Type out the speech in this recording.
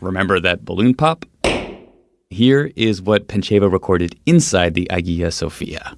Remember that balloon pop? Here is what Pancheva recorded inside the Hagia Sophia.